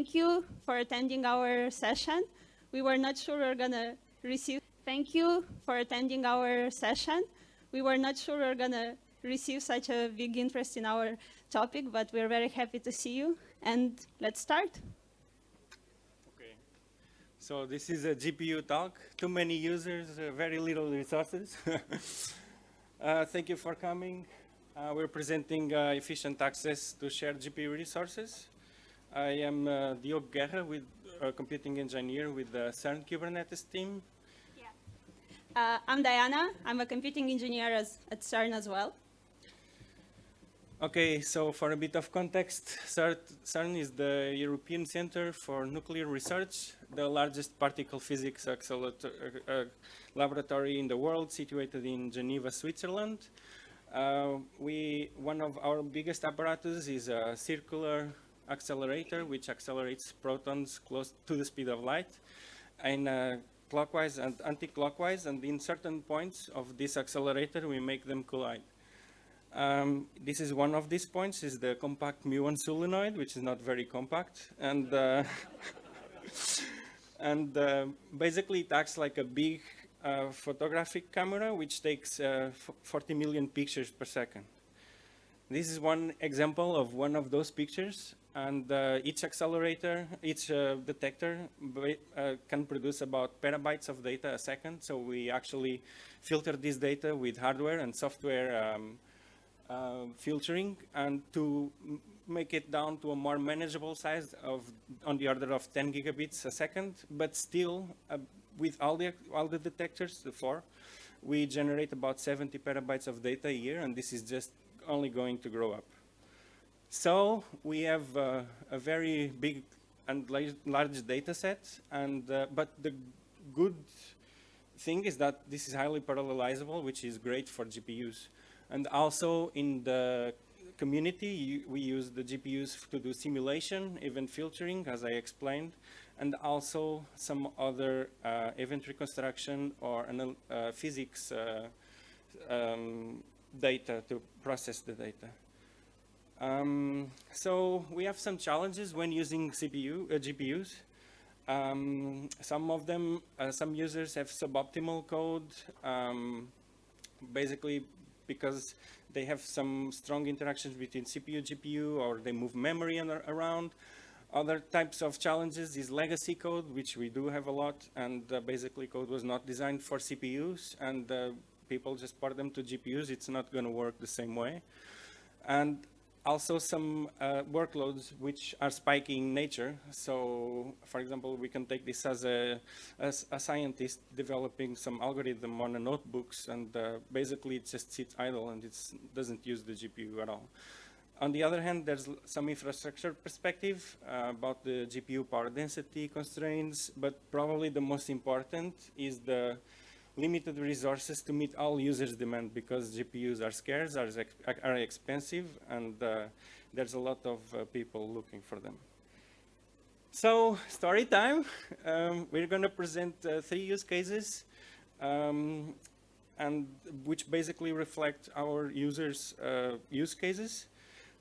Thank you for attending our session. We were not sure we are going to receive. Thank you for attending our session. We were not sure we are going to receive such a big interest in our topic, but we're very happy to see you. And let's start. Okay. So this is a GPU talk. Too many users, uh, very little resources. uh, thank you for coming. Uh, we're presenting uh, efficient access to shared GPU resources. I am uh, Diogo Guerra, with a computing engineer with the CERN Kubernetes team. Yeah. Uh, I'm Diana. I'm a computing engineer as, at CERN as well. Okay, so for a bit of context, CERN is the European Center for Nuclear Research, the largest particle physics uh, uh, laboratory in the world, situated in Geneva, Switzerland. Uh, we, one of our biggest apparatus is a circular accelerator, which accelerates protons close to the speed of light in uh, clockwise and anti-clockwise, and in certain points of this accelerator, we make them collide. Um, this is one of these points, is the compact muon solenoid, which is not very compact. And, uh, and uh, basically it acts like a big uh, photographic camera, which takes uh, 40 million pictures per second. This is one example of one of those pictures. And uh, each accelerator, each uh, detector can produce about petabytes of data a second. So we actually filter this data with hardware and software um, uh, filtering and to make it down to a more manageable size of on the order of 10 gigabits a second, but still uh, with all the, all the detectors, the four, we generate about 70 petabytes of data a year, and this is just only going to grow up. So we have uh, a very big and large data set, and, uh, but the good thing is that this is highly parallelizable, which is great for GPUs. And also in the community, we use the GPUs to do simulation, event filtering, as I explained, and also some other uh, event reconstruction or uh, physics uh, um, data to process the data. Um, so we have some challenges when using CPU, uh, GPUs. Um, some of them, uh, some users have suboptimal code. Um, basically, because they have some strong interactions between CPU, GPU, or they move memory around. Other types of challenges is legacy code, which we do have a lot, and uh, basically code was not designed for CPUs, and uh, people just port them to GPUs. It's not going to work the same way. And also some uh, workloads which are spiking in nature. So, for example, we can take this as a, as a scientist developing some algorithm on a notebooks, and uh, basically it just sits idle and it doesn't use the GPU at all. On the other hand, there's some infrastructure perspective uh, about the GPU power density constraints, but probably the most important is the limited resources to meet all users' demand because GPUs are scarce, are, are expensive, and uh, there's a lot of uh, people looking for them. So, story time. Um, we're going to present uh, three use cases, um, and which basically reflect our users' uh, use cases.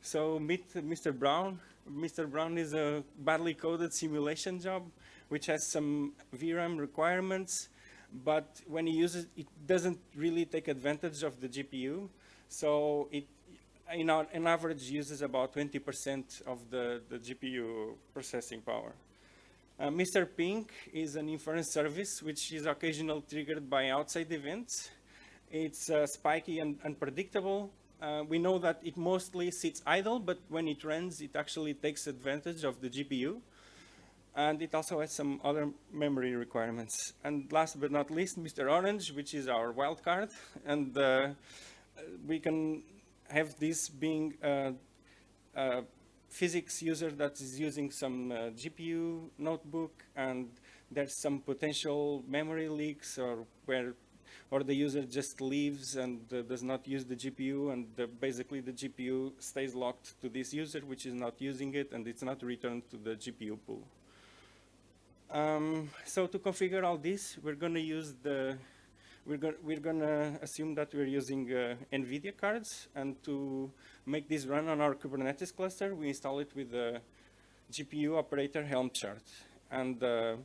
So, meet Mr. Brown. Mr. Brown is a badly coded simulation job, which has some VRAM requirements, but when you use it, it doesn't really take advantage of the GPU. So it, in our, an average, uses about 20% of the, the GPU processing power. Uh, Mr. Pink is an inference service, which is occasionally triggered by outside events. It's uh, spiky and unpredictable. Uh, we know that it mostly sits idle, but when it runs, it actually takes advantage of the GPU. And it also has some other memory requirements. And last but not least, Mr. Orange, which is our wildcard. And uh, we can have this being a, a, physics user that is using some uh, GPU notebook and there's some potential memory leaks or where or the user just leaves and uh, does not use the GPU and the, basically the GPU stays locked to this user which is not using it and it's not returned to the GPU pool. Um, so to configure all this, we're going to use the, we're going we're going to assume that we're using uh, NVIDIA cards, and to make this run on our Kubernetes cluster, we install it with the GPU operator Helm chart. And uh,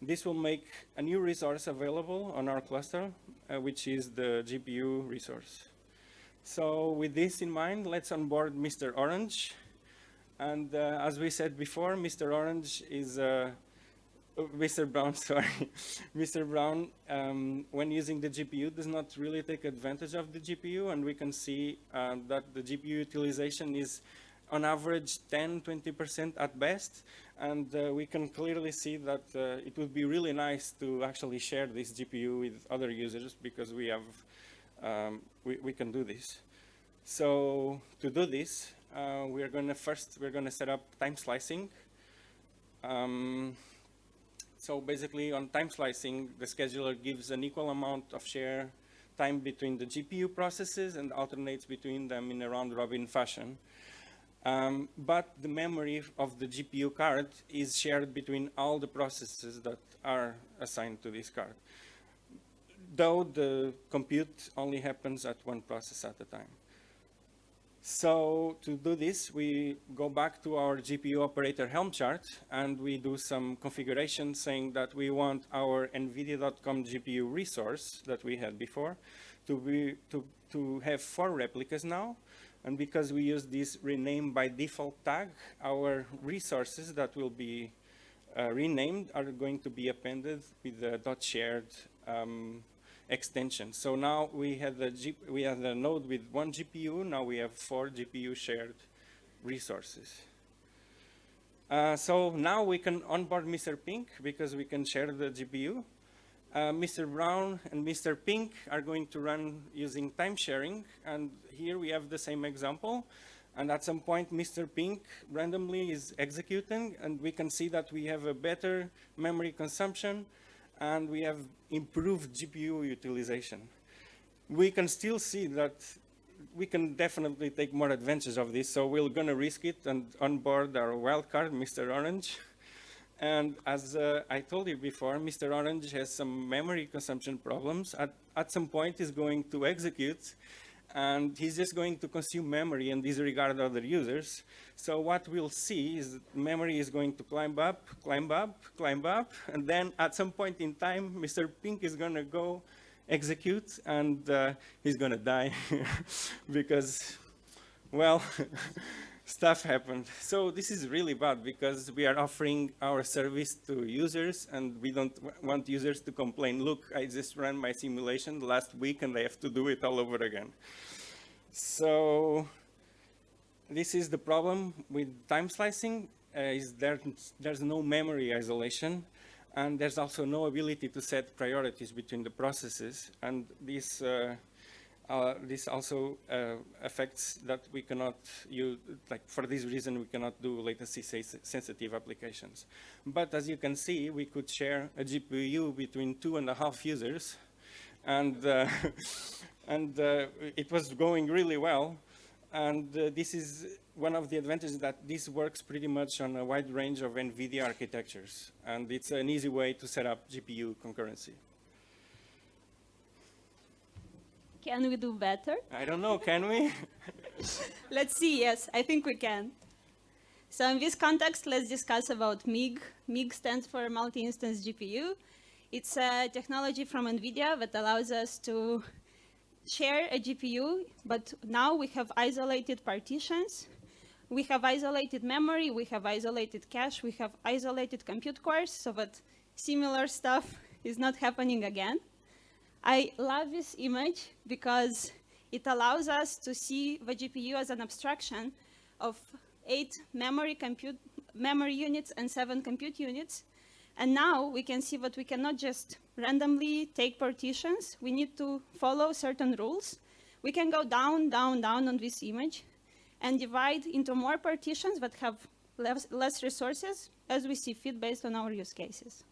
this will make a new resource available on our cluster, uh, which is the GPU resource. So with this in mind, let's onboard Mr. Orange. And uh, as we said before, Mr. Orange is uh, Mr. Brown, sorry. Mr. Brown, um, when using the GPU, does not really take advantage of the GPU, and we can see uh, that the GPU utilization is on average 10, 20% at best, and uh, we can clearly see that uh, it would be really nice to actually share this GPU with other users because we have, um, we, we can do this. So to do this, uh, we're going to first, we're going to set up time slicing. Um, so basically on time slicing, the scheduler gives an equal amount of share time between the GPU processes and alternates between them in a round robin fashion. Um, but the memory of the GPU card is shared between all the processes that are assigned to this card, though the compute only happens at one process at a time. So to do this, we go back to our GPU operator Helm chart and we do some configuration saying that we want our NVIDIA.com GPU resource that we had before to, be, to, to have four replicas now. And because we use this rename by default tag, our resources that will be uh, renamed are going to be appended with the dot shared um, extension. So now we had a G we had a node with one GPU. Now we have four GPU shared resources. Uh, so now we can onboard Mr. Pink because we can share the GPU. Uh, Mr. Brown and Mr. Pink are going to run using time sharing. And here we have the same example. And at some point, Mr. Pink randomly is executing, and we can see that we have a better memory consumption, and we have improved GPU utilization. We can still see that we can definitely take more advantage of this, so we're going to risk it and onboard our wildcard, Mr. Orange. And as uh, I told you before, Mr. Orange has some memory consumption problems. At, at some point, he's going to execute, and he's just going to consume memory and disregard other users. So what we'll see is memory is going to climb up, climb up, climb up, and then at some point in time, Mr. Pink is going to go execute, and uh, he's going to die because, well, stuff happened. So this is really bad because we are offering our service to users and we don't want users to complain, look, I just ran my simulation last week and I have to do it all over again. So this is the problem with time slicing, uh, is there, there's no memory isolation and there's also no ability to set priorities between the processes and this uh, uh, this also uh, affects that we cannot use, like for this reason, we cannot do latency sensitive applications. But as you can see, we could share a GPU between two and a half users, and, uh, and uh, it was going really well. And uh, this is one of the advantages that this works pretty much on a wide range of NVIDIA architectures. And it's an easy way to set up GPU concurrency. Can we do better? I don't know, can we? let's see, yes, I think we can. So in this context, let's discuss about MIG. MIG stands for Multi-Instance GPU. It's a technology from NVIDIA that allows us to share a GPU, but now we have isolated partitions. We have isolated memory, we have isolated cache, we have isolated compute cores, so that similar stuff is not happening again. I love this image because it allows us to see the GPU as an abstraction of eight memory, compute, memory units and seven compute units. And now we can see that we cannot just randomly take partitions. We need to follow certain rules. We can go down, down, down on this image and divide into more partitions that have less, less resources as we see fit based on our use cases.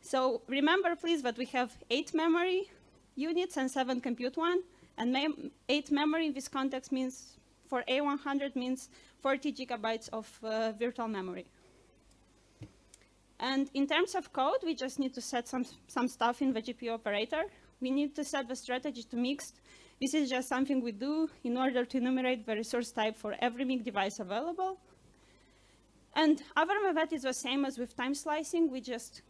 So remember, please, that we have eight memory units and seven compute one. And mem eight memory in this context means, for A100 means 40 gigabytes of uh, virtual memory. And in terms of code, we just need to set some, some stuff in the GPU operator. We need to set the strategy to mixed. This is just something we do in order to enumerate the resource type for every MIG device available. And other that is the same as with time slicing. We just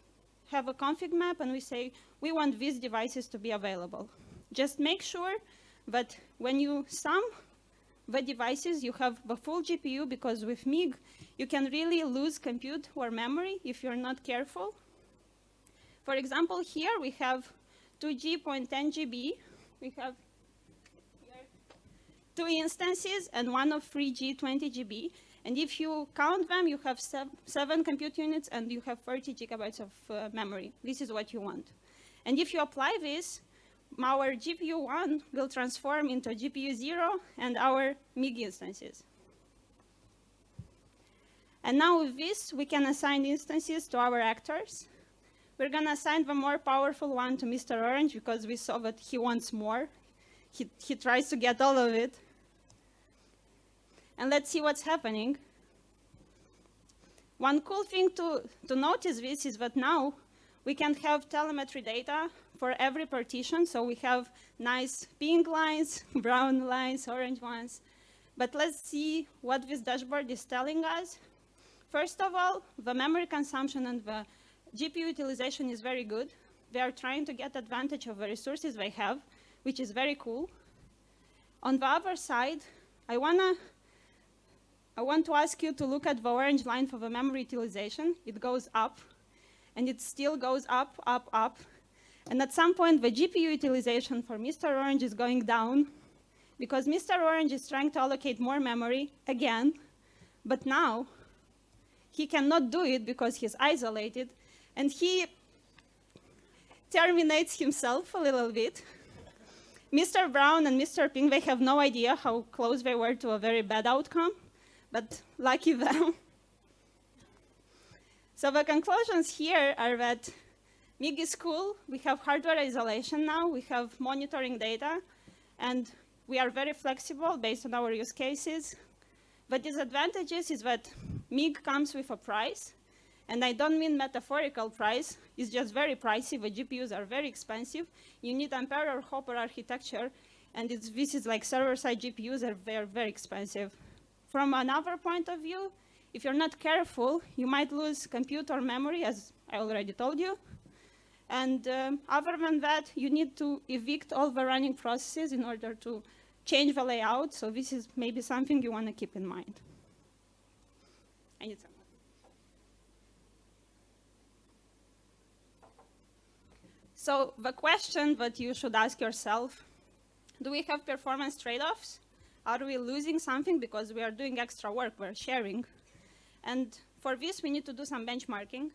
have a config map and we say, we want these devices to be available. Just make sure that when you sum the devices, you have the full GPU because with MIG, you can really lose compute or memory if you're not careful. For example, here we have 2G.10 GB. We have two instances and one of 3G 20 GB. And if you count them, you have sev seven compute units and you have 30 gigabytes of uh, memory. This is what you want. And if you apply this, our GPU 1 will transform into GPU 0 and our MIG instances. And now with this, we can assign instances to our actors. We're going to assign the more powerful one to Mr. Orange because we saw that he wants more. He, he tries to get all of it. And let's see what's happening. One cool thing to, to notice this is that now we can have telemetry data for every partition. So we have nice pink lines, brown lines, orange ones. But let's see what this dashboard is telling us. First of all, the memory consumption and the GPU utilization is very good. They are trying to get advantage of the resources they have, which is very cool. On the other side, I wanna I want to ask you to look at the orange line for the memory utilization. It goes up, and it still goes up, up, up. And at some point, the GPU utilization for Mr. Orange is going down because Mr. Orange is trying to allocate more memory again, but now he cannot do it because he's isolated, and he terminates himself a little bit. Mr. Brown and Mr. Pink, they have no idea how close they were to a very bad outcome, but lucky them. so the conclusions here are that MIG is cool. We have hardware isolation now. We have monitoring data. And we are very flexible based on our use cases. The disadvantages is that MIG comes with a price. And I don't mean metaphorical price. It's just very pricey. The GPUs are very expensive. You need Ampere or Hopper architecture. And this is like server-side GPUs are very, very expensive. From another point of view, if you're not careful, you might lose compute or memory, as I already told you. And um, other than that, you need to evict all the running processes in order to change the layout. So this is maybe something you want to keep in mind. So the question that you should ask yourself, do we have performance trade-offs? Are we losing something because we are doing extra work, we're sharing? And for this, we need to do some benchmarking.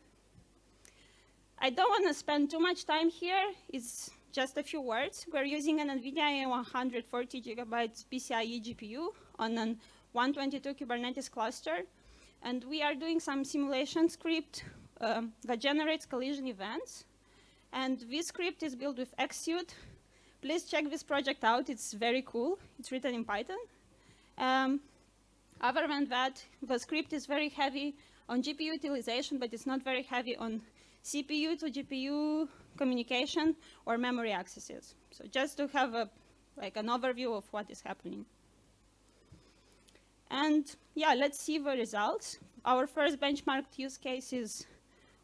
I don't want to spend too much time here. It's just a few words. We're using an NVIDIA 140 gigabytes PCIe GPU on an 122 Kubernetes cluster. And we are doing some simulation script um, that generates collision events. And this script is built with Xsuite. Please check this project out. It's very cool. It's written in Python. Um, other than that, the script is very heavy on GPU utilization, but it's not very heavy on CPU to GPU communication or memory accesses. So just to have a, like an overview of what is happening. And yeah, let's see the results. Our first benchmarked use case is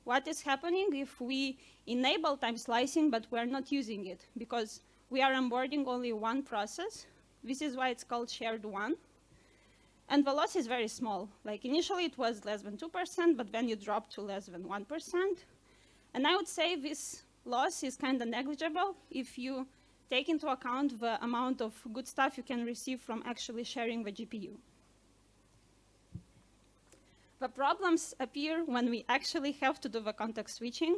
what is happening if we enable time slicing, but we're not using it because we are onboarding only one process. This is why it's called shared one. And the loss is very small. Like initially it was less than 2%, but then you drop to less than 1%. And I would say this loss is kind of negligible if you take into account the amount of good stuff you can receive from actually sharing the GPU. The problems appear when we actually have to do the context switching.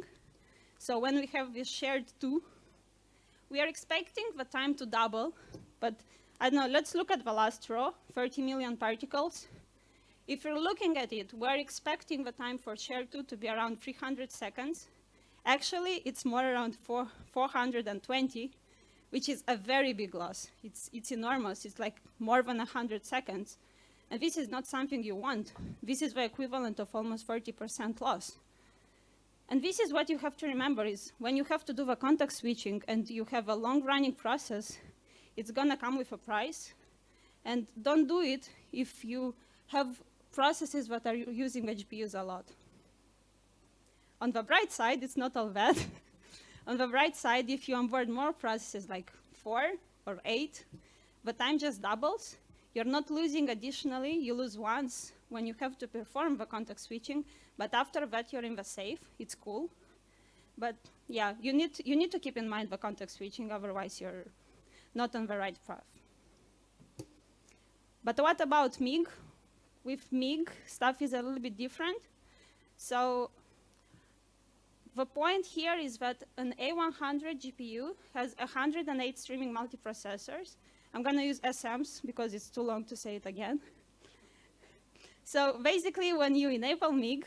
So when we have this shared two, we are expecting the time to double, but I don't know, let's look at the last row, 30 million particles. If you're looking at it, we're expecting the time for shared two to be around 300 seconds. Actually, it's more around four, 420, which is a very big loss. It's, it's enormous. It's like more than 100 seconds. And this is not something you want. This is the equivalent of almost 40% loss. And this is what you have to remember is when you have to do the context switching and you have a long running process, it's gonna come with a price. And don't do it if you have processes that are using the GPUs a lot. On the bright side, it's not all bad. on the bright side, if you onboard more processes like four or eight, the time just doubles. You're not losing additionally, you lose once when you have to perform the context switching, but after that you're in the safe, it's cool. But yeah, you need, you need to keep in mind the context switching, otherwise you're not on the right path. But what about MIG? With MIG, stuff is a little bit different. So the point here is that an A100 GPU has 108 streaming multiprocessors. I'm going to use SMs because it's too long to say it again. So basically, when you enable MIG,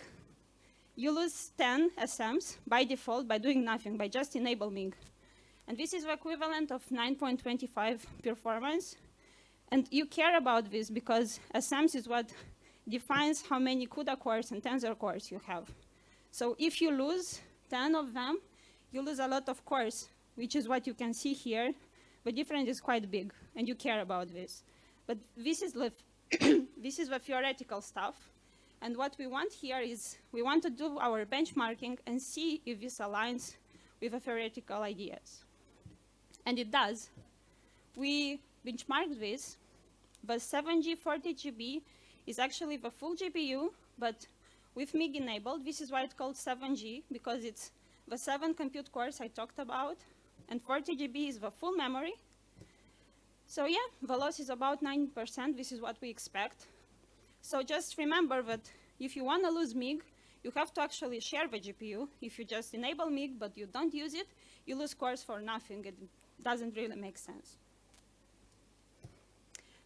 you lose 10 SMs by default by doing nothing, by just enable MIG. And this is the equivalent of 9.25 performance. And you care about this because SMs is what defines how many CUDA cores and tensor cores you have. So if you lose 10 of them, you lose a lot of cores, which is what you can see here. The difference is quite big, and you care about this. But this is the this is the theoretical stuff. And what we want here is we want to do our benchmarking and see if this aligns with the theoretical ideas. And it does. We benchmarked this. The 7G 40GB is actually the full GPU, but with MIG enabled. This is why it's called 7G, because it's the seven compute cores I talked about, and 40 GB is the full memory, so yeah, the loss is about 9%. This is what we expect. So just remember that if you want to lose MIG, you have to actually share the GPU. If you just enable MIG, but you don't use it, you lose cores for nothing. It doesn't really make sense.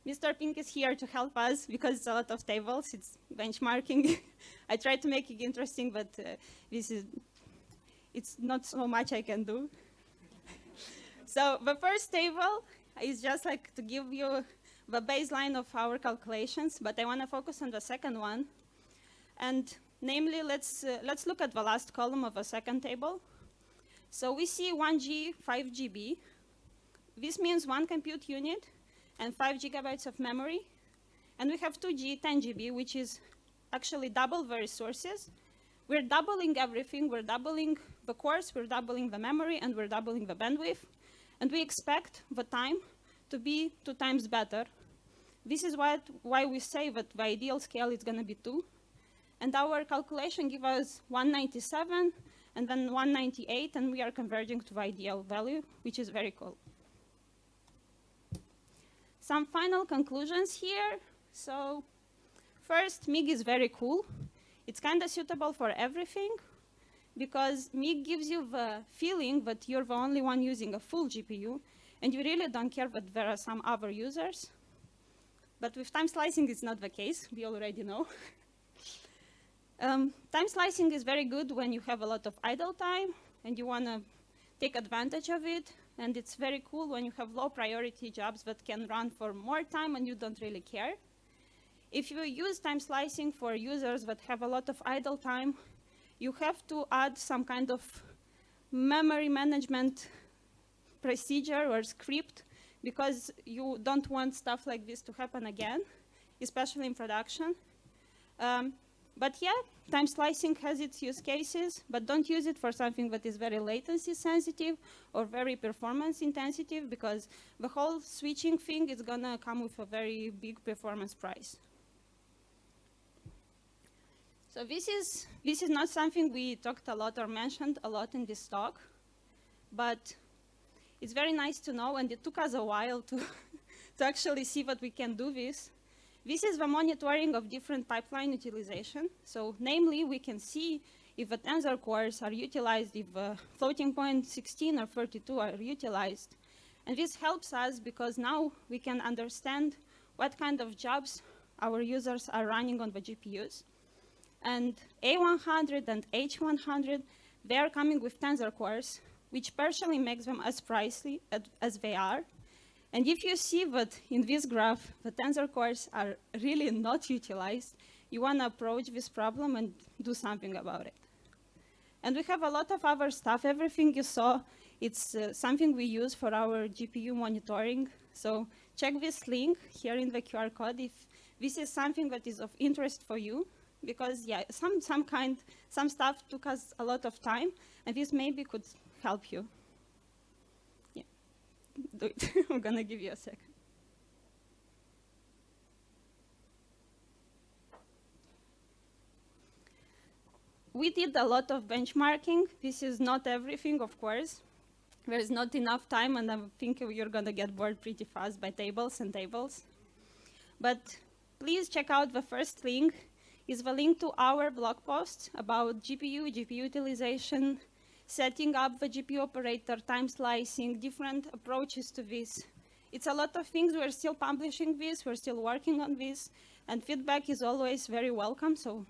Mr. Pink is here to help us because it's a lot of tables. It's benchmarking. I try to make it interesting, but uh, this is, it's not so much I can do. so the first table is just like to give you the baseline of our calculations, but I want to focus on the second one. And namely, let's, uh, let's look at the last column of the second table. So we see 1G, 5 GB. This means one compute unit and 5 gigabytes of memory. And we have 2G, 10 GB, which is actually double the resources. We're doubling everything. We're doubling the cores, we're doubling the memory, and we're doubling the bandwidth. And we expect the time to be two times better. This is what, why we say that the ideal scale is going to be 2. And our calculation gives us 197 and then 198, and we are converging to the ideal value, which is very cool. Some final conclusions here. So first, MIG is very cool. It's kind of suitable for everything because MIG gives you the feeling that you're the only one using a full GPU, and you really don't care that there are some other users. But with time slicing, it's not the case. We already know. um, time slicing is very good when you have a lot of idle time and you want to take advantage of it. And it's very cool when you have low priority jobs that can run for more time and you don't really care. If you use time slicing for users that have a lot of idle time, you have to add some kind of memory management procedure or script because you don't want stuff like this to happen again, especially in production. Um, but yeah, time slicing has its use cases, but don't use it for something that is very latency sensitive or very performance intensive because the whole switching thing is gonna come with a very big performance price. So this is, this is not something we talked a lot or mentioned a lot in this talk, but it's very nice to know, and it took us a while to, to actually see what we can do this. This is the monitoring of different pipeline utilization. So namely, we can see if the tensor cores are utilized, if floating point 16 or 32 are utilized. And this helps us because now we can understand what kind of jobs our users are running on the GPUs. And A100 and H100, they are coming with tensor cores, which partially makes them as pricey as they are. And if you see that in this graph, the tensor cores are really not utilized, you want to approach this problem and do something about it. And we have a lot of other stuff. Everything you saw, it's uh, something we use for our GPU monitoring. So check this link here in the QR code if this is something that is of interest for you because yeah, some, some kind, some stuff took us a lot of time and this maybe could help you. Yeah, do it. I'm gonna give you a second. We did a lot of benchmarking. This is not everything, of course. There is not enough time, and I think you're going to get bored pretty fast by tables and tables. But please check out the first link. Is the link to our blog post about GPU, GPU utilization, setting up the GPU operator, time slicing, different approaches to this. It's a lot of things. We're still publishing this. We're still working on this. And feedback is always very welcome. So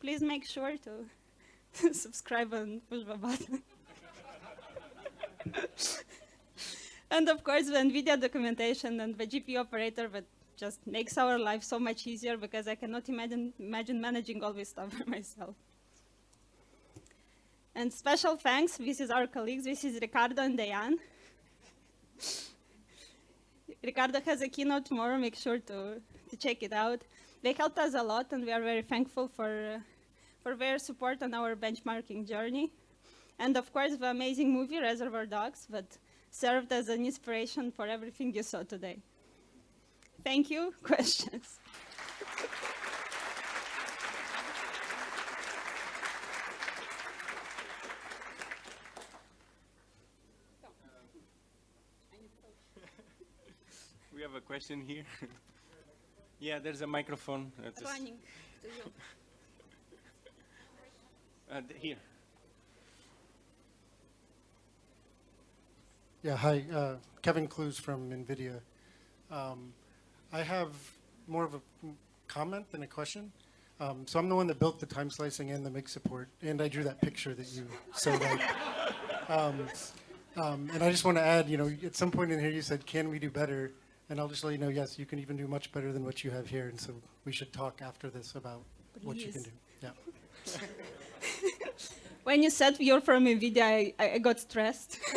please make sure to subscribe and push the button. and of course, the NVIDIA documentation and the GPU operator that just makes our life so much easier because I cannot imagine, imagine managing all this stuff by myself. And special thanks, this is our colleagues, this is Ricardo and Diane. Ricardo has a keynote tomorrow, make sure to, to check it out. They helped us a lot and we are very thankful for, uh, for their support on our benchmarking journey. And of course, the amazing movie Reservoir Dogs that served as an inspiration for everything you saw today. Thank you. Questions? We have a question here. yeah, there's a microphone. Uh, Running to you. uh, here. Yeah, hi, uh, Kevin Klues from NVIDIA. Um, I have more of a mm, comment than a question. Um, so I'm the one that built the time slicing and the MIG support, and I drew that picture that you so like. Um, um, and I just want to add, you know, at some point in here you said, "Can we do better?" And I'll just let you know, yes, you can even do much better than what you have here. And so we should talk after this about what you can do. Yeah. When you said you're from NVIDIA, I, I got stressed.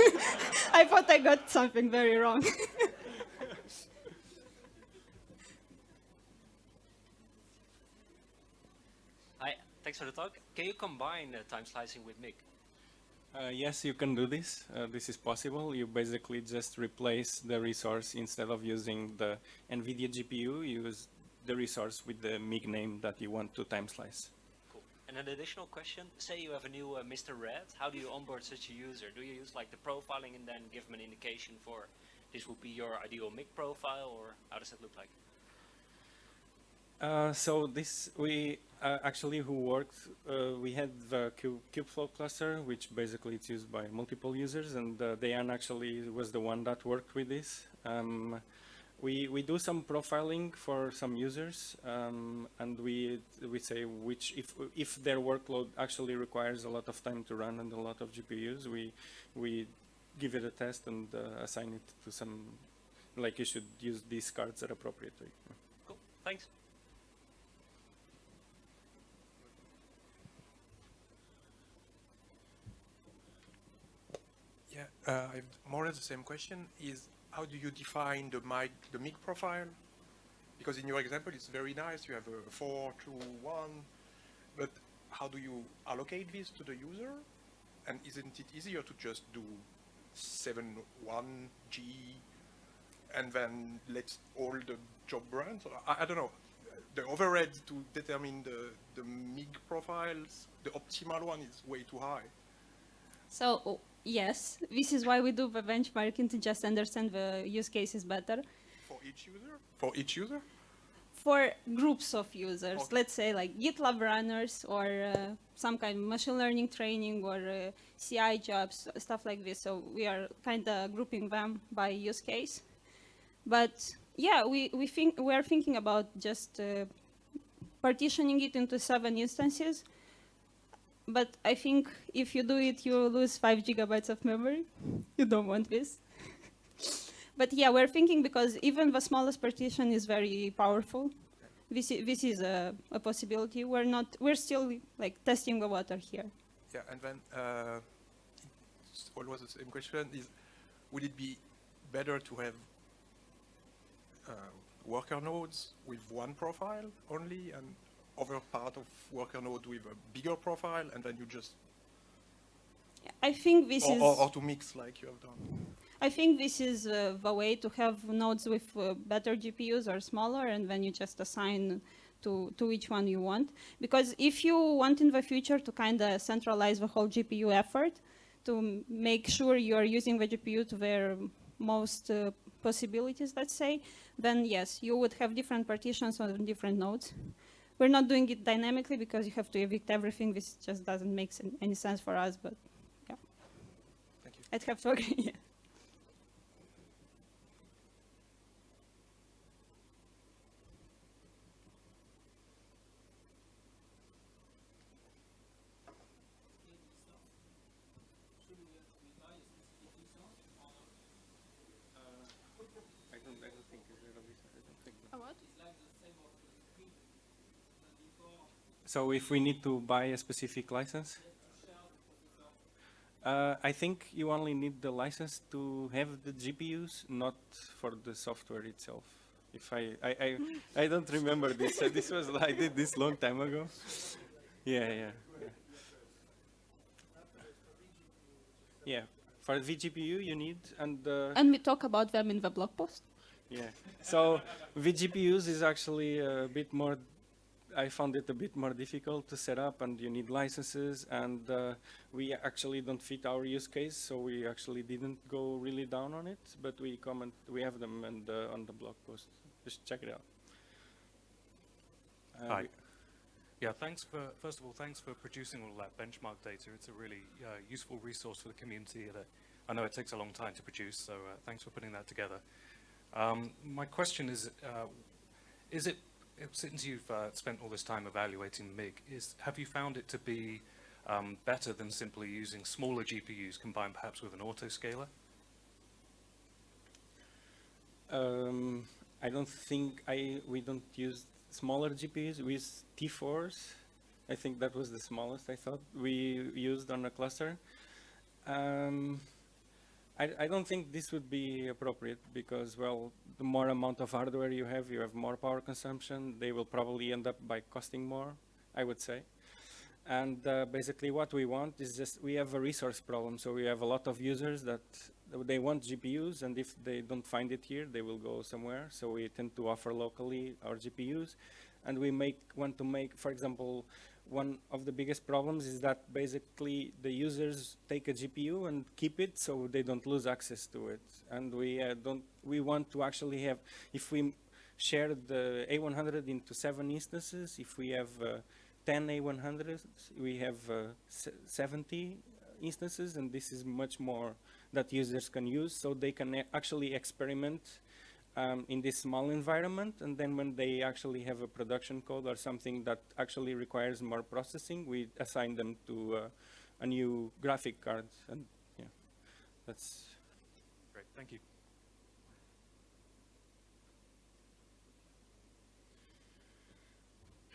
I thought I got something very wrong. Hi, thanks for the talk. Can you combine time slicing with MIG? Uh, yes, you can do this. Uh, this is possible. You basically just replace the resource instead of using the NVIDIA GPU, use the resource with the MIG name that you want to time slice. Cool. And an additional question, say you have a new uh, Mr. Red, how do you onboard such a user? Do you use like the profiling and then give them an indication for this would be your ideal MIG profile or how does it look like? Uh, so this we uh, actually who worked uh, we had the Kubeflow cluster which basically it's used by multiple users and uh, actually was the one that worked with this. Um, we we do some profiling for some users um, and we we say which if if their workload actually requires a lot of time to run and a lot of GPUs we we give it a test and uh, assign it to some like you should use these cards at appropriate way. Cool, thanks. Uh, I've more or less the same question. Is how do you define the mic, the MIG profile? Because in your example, it's very nice. You have a four, two, one, but how do you allocate this to the user? And isn't it easier to just do seven one G, and then let all the job? So I, I don't know. The overhead to determine the the MIG profiles, the optimal one is way too high. So yes, this is why we do the benchmarking to just understand the use cases better. For each user? For each user? For groups of users, Okay. let's say like GitLab runners or uh, some kind of machine learning training or uh, CI jobs, stuff like this. So we are kind of grouping them by use case. But yeah, we, we think we are thinking about just uh, partitioning it into seven instances. But I think if you do it, you lose five gigabytes of memory. You don't want this. But yeah, we're thinking because even the smallest partition is very powerful. This is, this is a, a possibility. We're not, we're still like testing the water here. Yeah, and then uh, it's always the same question is, would it be better to have uh, worker nodes with one profile only and other part of worker node with a bigger profile and then you just, I think this or, is. or, or to mix like you have done? I think this is uh, the way to have nodes with uh, better GPUs or smaller, and then you just assign to, to which one you want. Because if you want in the future to kind of centralize the whole GPU effort, to make sure you are using the GPU to their most uh, possibilities, let's say, then yes, you would have different partitions on different nodes. We're not doing it dynamically because you have to evict everything. This just doesn't make any sense for us, but yeah, Thank you. I'd have to agree. yeah. I don't, I don't think it's really, I don't think. So if we need to buy a specific license? Uh, I think you only need the license to have the GPUs, not for the software itself. If I, I, I, I don't remember this. Uh, this was, I did this long time ago. Yeah, yeah. Yeah, for vGPU you need, and uh, And we talk about them in the blog post. yeah. So vGPUs is actually a bit more. I found it a bit more difficult to set up, and you need licenses, and uh, we actually don't fit our use case, so we actually didn't go really down on it. But we comment, we have them and uh, on the blog post. Just check it out. Uh, Hi. Yeah, thanks for, first of all, thanks for producing all that benchmark data. It's a really uh, useful resource for the community that I know it takes a long time to produce, so uh, thanks for putting that together. Um, my question is, uh, is it, since you've uh, spent all this time evaluating MIG, is, have you found it to be um, better than simply using smaller GPUs combined perhaps with an autoscaler? Um, I don't think I we don't use smaller GPUs. We use T4s. I think that was the smallest I thought we used on a cluster. Um, I, I don't think this would be appropriate because, well, the more amount of hardware you have, you have more power consumption. They will probably end up by costing more, I would say. And uh, basically what we want is just, we have a resource problem. So we have a lot of users that they want GPUs and if they don't find it here, they will go somewhere. So we tend to offer locally our GPUs. And we make, want to make, for example, one of the biggest problems is that basically the users take a GPU and keep it so they don't lose access to it. And we uh, don't, we want to actually have, if we share the A100 into seven instances, if we have uh, 10 A100s, we have uh, 70 instances, and this is much more that users can use, so they can actually experiment um, in this small environment, and then when they actually have a production code or something that actually requires more processing, we assign them to uh, a new graphic card, and yeah, that's Great, thank you.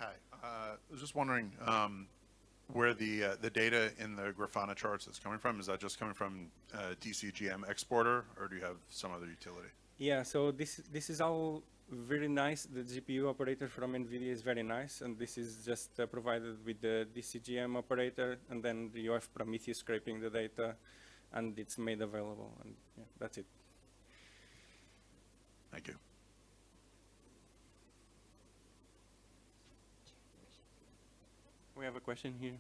Hi. Uh, I was just wondering um, where the uh, the data in the Grafana charts is coming from. Is that just coming from uh, DCGM exporter, or do you have some other utility? Yeah, so this this is all very nice. The GPU operator from NVIDIA is very nice, and this is just uh, provided with the DCGM operator, and then you have Prometheus scraping the data, and it's made available, and yeah, that's it. Thank you. We have a question here.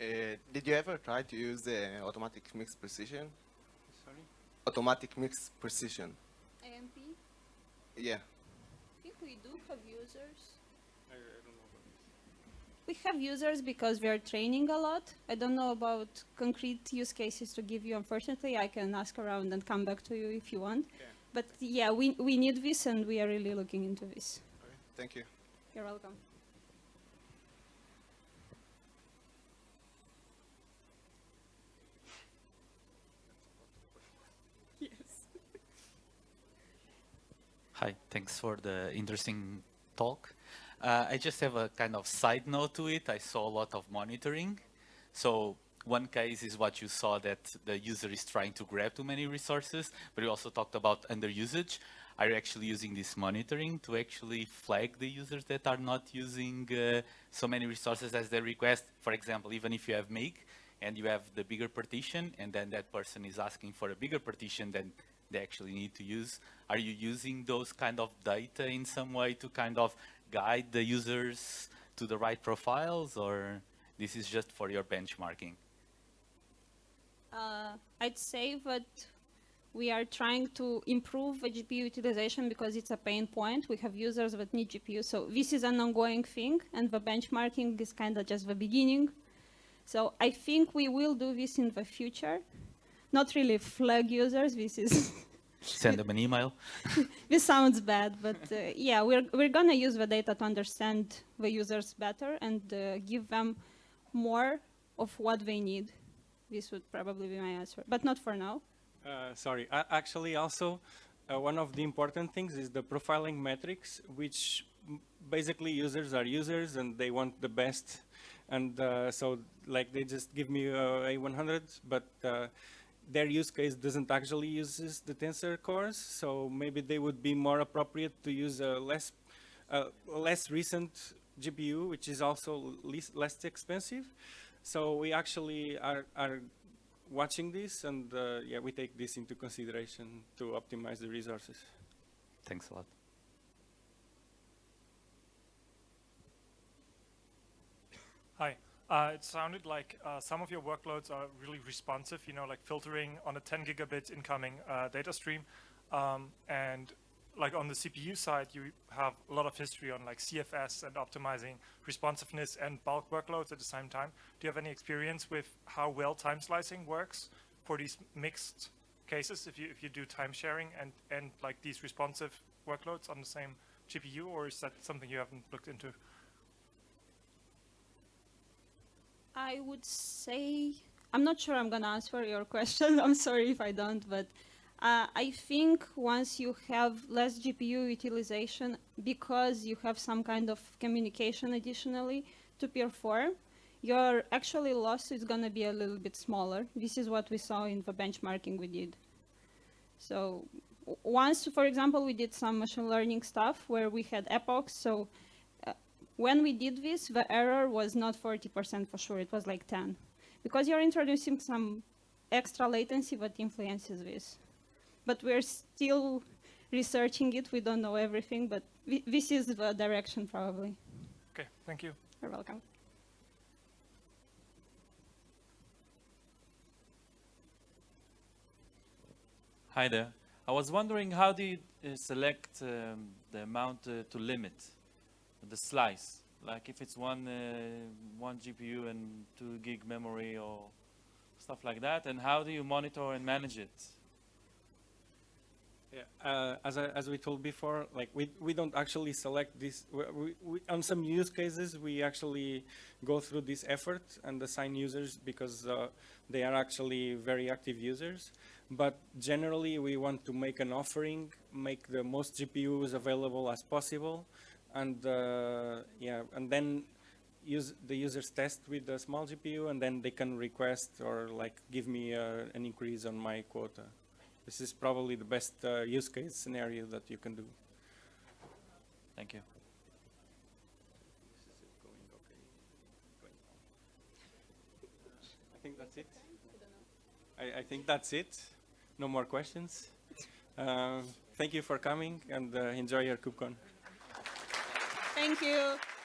Uh, did you ever try to use the automatic mix precision? Sorry? Automatic mix precision. AMP? Yeah. I think we do have users. I, I don't know we have users because we are training a lot. I don't know about concrete use cases to give you. Unfortunately, I can ask around and come back to you if you want. Okay. But yeah, we, we need this and we are really looking into this. Okay. Thank you. You're welcome. Hi, thanks for the interesting talk. Uh, I just have a kind of side note to it. I saw a lot of monitoring. So one case is what you saw that the user is trying to grab too many resources, but you also talked about underusage. Are you actually using this monitoring to actually flag the users that are not using uh, so many resources as they request? For example, even if you have MIG and you have the bigger partition and then that person is asking for a bigger partition than they actually need to use, are you using those kind of data in some way to kind of guide the users to the right profiles or this is just for your benchmarking? Uh, I'd say that we are trying to improve the GPU utilization because it's a pain point. We have users that need GPU. So this is an ongoing thing, and the benchmarking is kind of just the beginning. So I think we will do this in the future. Not really flag users. This is Send them an email. this sounds bad, but uh, yeah, we're we're gonna use the data to understand the users better and uh, give them more of what they need. This would probably be my answer, but not for now. Uh, sorry, A- actually also, uh, one of the important things is the profiling metrics, which basically users are users and they want the best. And uh, so like they just give me uh, A100, but uh, their use case doesn't actually uses the tensor cores. So maybe they would be more appropriate to use a less, uh, less recent GPU, which is also least, less expensive. So we actually are, are watching this and uh, yeah, we take this into consideration to optimize the resources. Thanks a lot. Hi. Uh, it sounded like uh, some of your workloads are really responsive, you know, like filtering on a 10 gigabit incoming uh, data stream. Um, and like on the CPU side, you have a lot of history on like CFS and optimizing responsiveness and bulk workloads at the same time. Do you have any experience with how well time slicing works for these mixed cases if you, if you do time sharing and, and like these responsive workloads on the same GPU, or is that something you haven't looked into? I would say, I'm not sure I'm going to answer your question. I'm sorry if I don't, but uh, I think once you have less GPU utilization because you have some kind of communication additionally to 4, your actually loss is going to be a little bit smaller. This is what we saw in the benchmarking we did. So once, for example, we did some machine learning stuff where we had epochs, so when we did this, the error was not 40% for sure, it was like 10. Because you're introducing some extra latency that influences this. But we're still researching it, we don't know everything, but thi- this is the direction probably. Okay, thank you. You're welcome. Hi there. I was wondering how do you uh, select um, the amount uh, to limit the slice? Like if it's one uh, one GPU and two gig memory or stuff like that, and how do you monitor and manage it? Yeah, uh, as, I, as we told before, like we, we don't actually select this. We, we, on some use cases, we actually go through this effort and assign users because uh, they are actually very active users. But generally, we want to make an offering, make the most GPUs available as possible, and uh, yeah, and then use the users test with the small GPU, and then they can request or like give me uh, an increase on my quota. This is probably the best uh, use case scenario that you can do. Thank you. I think that's it. I, I think that's it. No more questions. Uh, thank you for coming and uh, enjoy your KubeCon. Thank you.